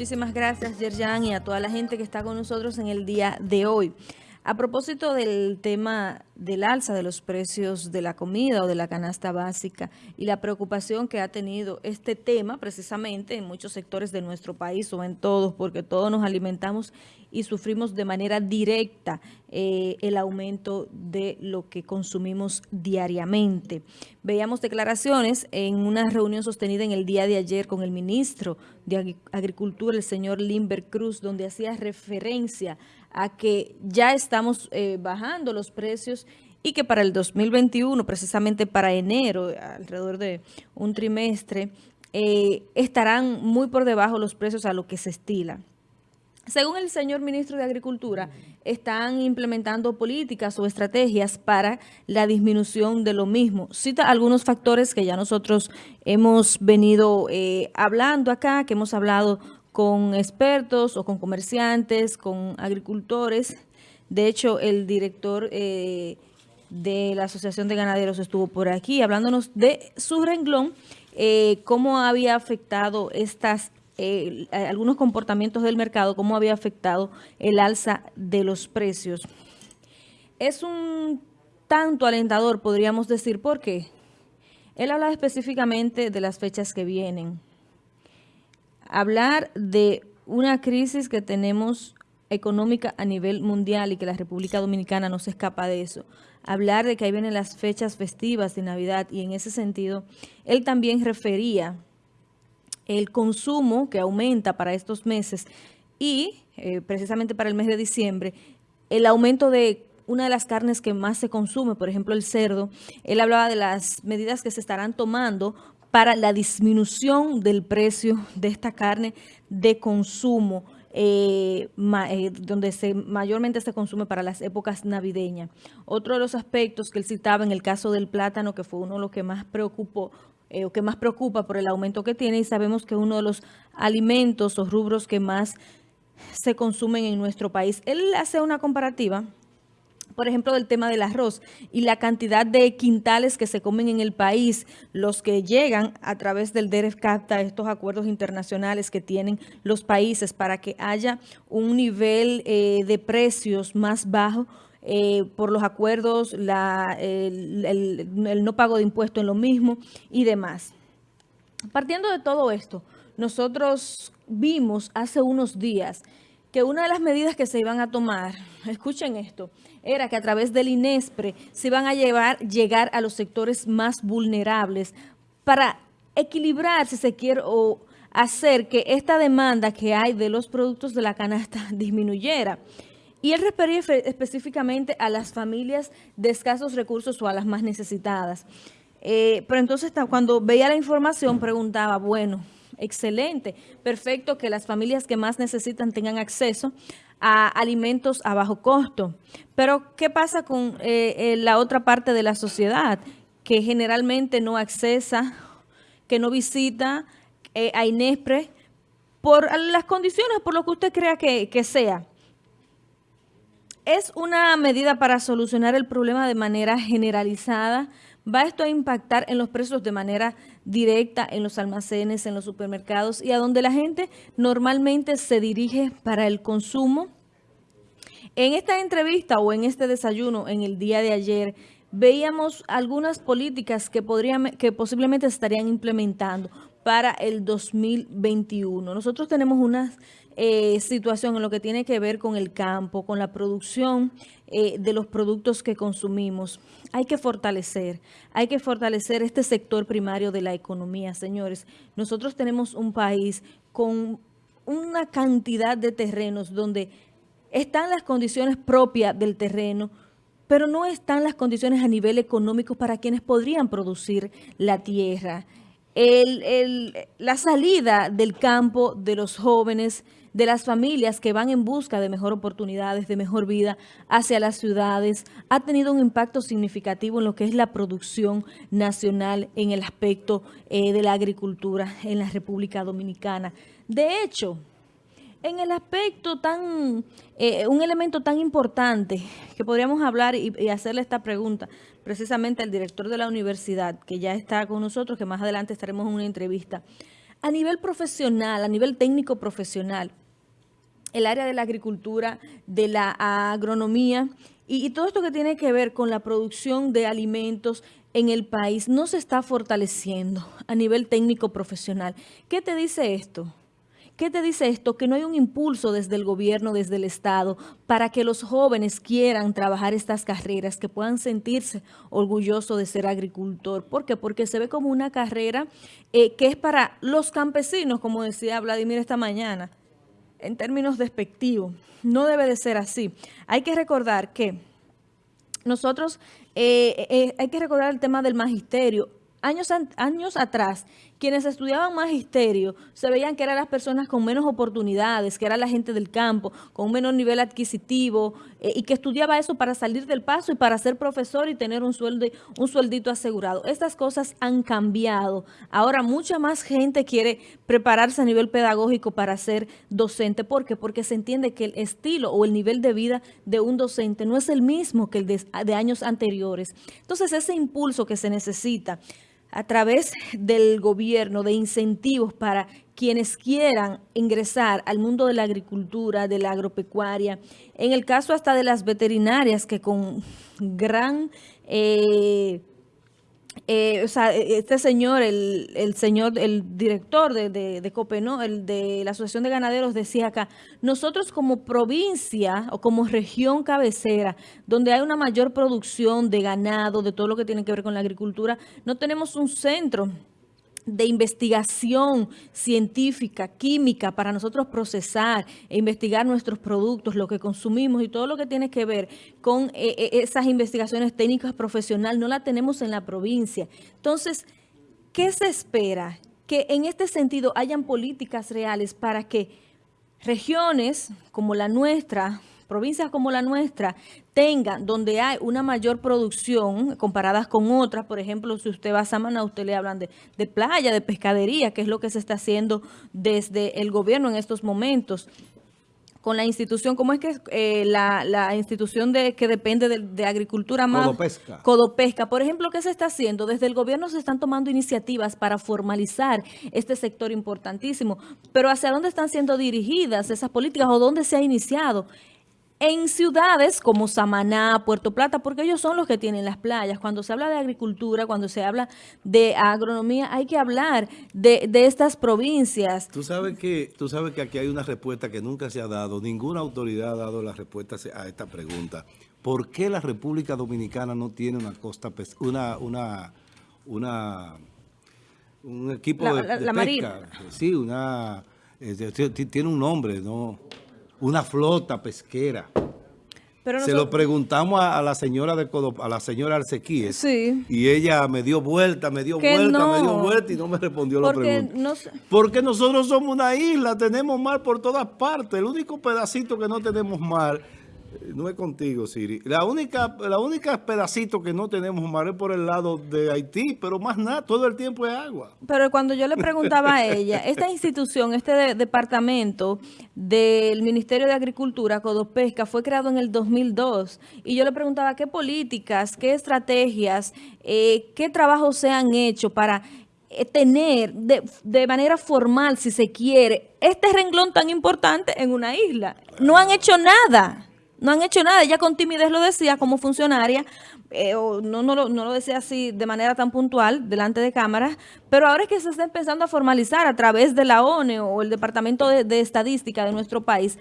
Muchísimas gracias, Yerjan, y a toda la gente que está con nosotros en el día de hoy. A propósito del tema del alza de los precios de la comida o de la canasta básica y la preocupación que ha tenido este tema precisamente en muchos sectores de nuestro país o en todos, porque todos nos alimentamos y sufrimos de manera directa eh, el aumento de lo que consumimos diariamente. Veíamos declaraciones en una reunión sostenida en el día de ayer con el ministro de Agricultura, el señor Limber Cruz, donde hacía referencia a que ya estamos eh, bajando los precios y que para el 2021, precisamente para enero, alrededor de un trimestre, eh, estarán muy por debajo los precios a lo que se estila. Según el señor ministro de Agricultura, están implementando políticas o estrategias para la disminución de lo mismo. Cita algunos factores que ya nosotros hemos venido eh, hablando acá, que hemos hablado con expertos o con comerciantes, con agricultores. De hecho, el director eh, de la Asociación de Ganaderos estuvo por aquí hablándonos de su renglón, eh, cómo había afectado estas eh, algunos comportamientos del mercado, cómo había afectado el alza de los precios. Es un tanto alentador, podríamos decir, ¿por qué? Él habla específicamente de las fechas que vienen hablar de una crisis que tenemos económica a nivel mundial y que la República Dominicana no se escapa de eso. Hablar de que ahí vienen las fechas festivas de Navidad y en ese sentido, él también refería el consumo que aumenta para estos meses y eh, precisamente para el mes de diciembre, el aumento de una de las carnes que más se consume, por ejemplo el cerdo, él hablaba de las medidas que se estarán tomando para la disminución del precio de esta carne de consumo, eh, eh, donde se, mayormente se consume para las épocas navideñas. Otro de los aspectos que él citaba en el caso del plátano, que fue uno de los que más preocupó, eh, o que más preocupa por el aumento que tiene, y sabemos que uno de los alimentos o rubros que más se consumen en nuestro país. Él hace una comparativa por ejemplo, del tema del arroz y la cantidad de quintales que se comen en el país, los que llegan a través del DEREF-CAPTA, estos acuerdos internacionales que tienen los países para que haya un nivel eh, de precios más bajo eh, por los acuerdos, la, el, no pago de impuestos en lo mismo y demás. Partiendo de todo esto, nosotros vimos hace unos días que una de las medidas que se iban a tomar, escuchen esto, era que a través del INESPRE se iban a llevar, llegar a los sectores más vulnerables para equilibrar, si se quiere, o hacer que esta demanda que hay de los productos de la canasta disminuyera. Y él refería específicamente a las familias de escasos recursos o a las más necesitadas. Eh, pero entonces cuando veía la información preguntaba, bueno, excelente, perfecto que las familias que más necesitan tengan acceso a alimentos a bajo costo. Pero, ¿qué pasa con eh, eh, la otra parte de la sociedad que generalmente no accesa, que no visita eh, a Inespre por las condiciones, por lo que usted crea que, que sea? ¿Es una medida para solucionar el problema de manera generalizada? ¿Va esto a impactar en los precios de manera directa en los almacenes, en los supermercados y a donde la gente normalmente se dirige para el consumo? En esta entrevista o en este desayuno en el día de ayer, veíamos algunas políticas que, podrían, que posiblemente estarían implementando para el 2021. Nosotros tenemos una eh, situación en lo que tiene que ver con el campo, con la producción eh, de los productos que consumimos. Hay que fortalecer, hay que fortalecer este sector primario de la economía, señores. Nosotros tenemos un país con una cantidad de terrenos donde están las condiciones propias del terreno, pero no están las condiciones a nivel económico para quienes podrían producir la tierra. La salida del campo de los jóvenes, de las familias que van en busca de mejor oportunidades, de mejor vida hacia las ciudades, ha tenido un impacto significativo en lo que es la producción nacional en el aspecto eh, de la agricultura en la República Dominicana. De hecho, en el aspecto tan, eh, un elemento tan importante que podríamos hablar y, hacerle esta pregunta precisamente al director de la universidad, que ya está con nosotros, que más adelante estaremos en una entrevista, A nivel profesional, a nivel técnico profesional, el área de la agricultura, de la agronomía y, y todo esto que tiene que ver con la producción de alimentos en el país no se está fortaleciendo a nivel técnico profesional. ¿Qué te dice esto? ¿Qué te dice esto? Que no hay un impulso desde el gobierno, desde el Estado, para que los jóvenes quieran trabajar estas carreras, que puedan sentirse orgullosos de ser agricultor. ¿Por qué? Porque se ve como una carrera eh, que es para los campesinos, como decía Vladimir esta mañana, en términos despectivos. No debe de ser así. Hay que recordar que nosotros, eh, eh, hay que recordar el tema del magisterio. Años, años atrás, quienes estudiaban magisterio se veían que eran las personas con menos oportunidades, que era la gente del campo, con un menor nivel adquisitivo, eh, y que estudiaba eso para salir del paso y para ser profesor y tener un, sueldo, un sueldito asegurado. Estas cosas han cambiado. Ahora mucha más gente quiere prepararse a nivel pedagógico para ser docente. ¿Por qué? Porque se entiende que el estilo o el nivel de vida de un docente no es el mismo que el de años anteriores. Entonces ese impulso que se necesita a través del gobierno de incentivos para quienes quieran ingresar al mundo de la agricultura, de la agropecuaria, en el caso hasta de las veterinarias que con gran eh, eh, o sea, e, este señor, el, el señor, el director de, de, de Copeno, el de la Asociación de Ganaderos decía acá, nosotros como provincia o como región cabecera, donde hay una mayor producción de ganado, de todo lo que tiene que ver con la agricultura, no tenemos un centro de investigación científica, química, para nosotros procesar e investigar nuestros productos, lo que consumimos y todo lo que tiene que ver con eh, eh, esas investigaciones técnicas profesionales, no la tenemos en la provincia. Entonces, ¿qué se espera? Que en este sentido hayan políticas reales para que regiones como la nuestra, provincias como la nuestra tengan, donde hay una mayor producción comparadas con otras, por ejemplo, si usted va a Samaná, usted le hablan de, de playa, de pescadería, que es lo que se está haciendo desde el gobierno en estos momentos con la institución, ¿cómo es que eh, la, la, institución de que depende de, de, agricultura más? Codopesca. Codopesca. Por ejemplo, ¿qué se está haciendo? Desde el gobierno se están tomando iniciativas para formalizar este sector importantísimo, pero ¿hacia dónde están siendo dirigidas esas políticas o dónde se ha iniciado? En ciudades como Samaná, Puerto Plata, porque ellos son los que tienen las playas. Cuando se habla de agricultura, cuando se habla de agronomía, hay que hablar de, de estas provincias. Tú sabes, que, tú sabes que aquí hay una respuesta que nunca se ha dado, ninguna autoridad ha dado la respuesta a esta pregunta. ¿Por qué la República Dominicana no tiene una costa, una, una, una, un equipo la, de, la, de la pesca? Marina. Sí, una, eh, tiene un nombre, ¿no? Una flota pesquera. Pero Se lo preguntamos a, a, la señora de Codop, a la señora Arcequíes. Sí. Y ella me dio vuelta, me dio que vuelta, no. me dio vuelta y no me respondió Porque la pregunta. No... Porque nosotros somos una isla, tenemos mar por todas partes. El único pedacito que no tenemos mar no es contigo, Siri. La única, la única pedacito que no tenemos mar es por el lado de Haití, pero más nada, todo el tiempo es agua. Pero cuando yo le preguntaba a ella, esta institución, este de, departamento del Ministerio de Agricultura, Codopesca, fue creado en el 2002. Y yo le preguntaba qué políticas, qué estrategias, eh, qué trabajos se han hecho para eh, tener de, de, manera formal, si se quiere, este renglón tan importante en una isla. No han hecho nada. No han hecho nada. Ella con timidez lo decía como funcionaria, eh, o no, no, lo, no lo decía así de manera tan puntual delante de cámaras, pero ahora es que se está empezando a formalizar a través de la ONE o el Departamento de, de Estadística de nuestro país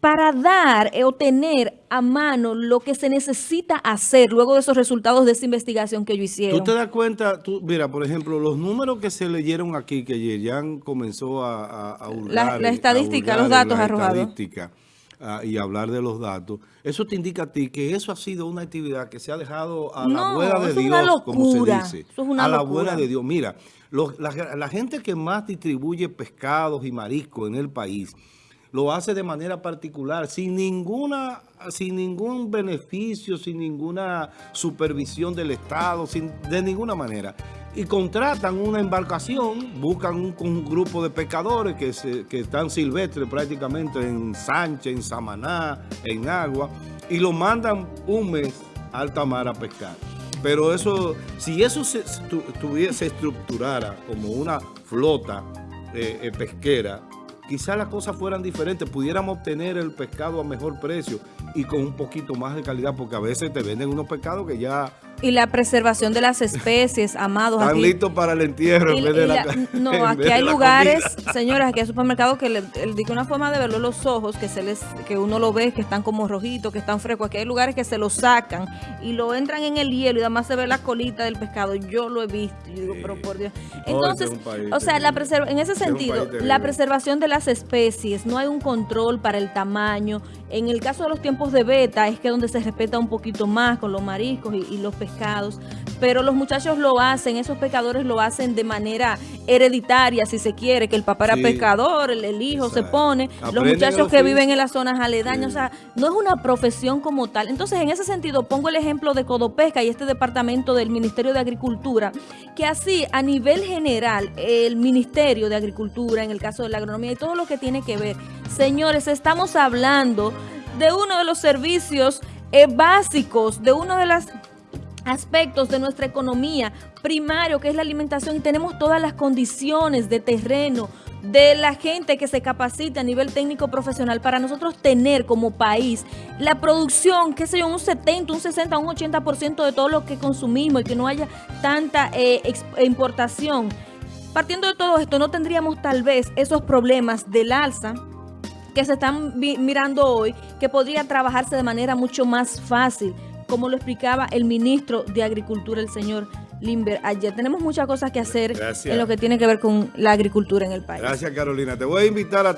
para dar eh, o tener a mano lo que se necesita hacer luego de esos resultados de esa investigación que ellos hicieron. Tú te das cuenta, tú, mira, por ejemplo, los números que se leyeron aquí, que Yerian comenzó a, a, a hurgar, la, la, estadística, a hurgar los datos la arrojados. Uh, y hablar de los datos, eso te indica a ti que eso ha sido una actividad que se ha dejado a no, la buena de Dios, locura, como se dice. Eso es una a la locura. buena de Dios. Mira, los, la, la gente que más distribuye pescados y mariscos en el país, lo hace de manera particular, sin ninguna, sin ningún beneficio, sin ninguna supervisión del Estado, sin, de ninguna manera. Y contratan una embarcación, buscan un, grupo de pescadores que, se, que están silvestres prácticamente en Sánchez, en Samaná, en Agua, y lo mandan un mes a alta mar a pescar. Pero eso, si eso se, se estructurara como una flota eh, eh, pesquera, quizás las cosas fueran diferentes, pudiéramos obtener el pescado a mejor precio y con un poquito más de calidad, porque a veces te venden unos pescados que ya y la preservación de las especies, amados. Están listos para el entierro en vez de la, No, aquí hay lugares, señoras, aquí hay supermercados que le, digo una forma de verlo los ojos, que se les que uno lo ve, que están como rojitos, que están frescos. Aquí hay lugares que se lo sacan y lo entran en el hielo y además se ve la colita del pescado. Yo lo he visto. Yo digo, pero por Dios. Entonces, o sea, la en ese sentido, la preservación de las especies, no hay un control para el tamaño. En el caso de los tiempos de beta, es que donde se respeta un poquito más con los mariscos y, y los pescados pescados, pero los muchachos lo hacen, esos pescadores lo hacen de manera hereditaria, si se quiere, que el papá era pescador, el, hijo se pone, los muchachos que viven en las zonas aledañas, o sea, no es una profesión como tal. Entonces, en ese sentido, pongo el ejemplo de Codopesca y este departamento del Ministerio de Agricultura, que así, a nivel general, el Ministerio de Agricultura, en el caso de la agronomía y todo lo que tiene que ver, señores, estamos hablando de uno de los servicios eh, básicos, de una de las aspectos de nuestra economía primario, que es la alimentación, y tenemos todas las condiciones de terreno, de la gente que se capacita a nivel técnico profesional para nosotros tener como país la producción, qué sé yo, un 70, un 60, un 80% de todo lo que consumimos y que no haya tanta eh, importación. Partiendo de todo esto, no tendríamos tal vez esos problemas del alza que se están mirando hoy, que podría trabajarse de manera mucho más fácil como lo explicaba el ministro de Agricultura, el señor Limber, ayer. Tenemos muchas cosas que hacer en lo que tiene que ver con la agricultura en el país. Gracias, Carolina. Te voy a invitar a ti.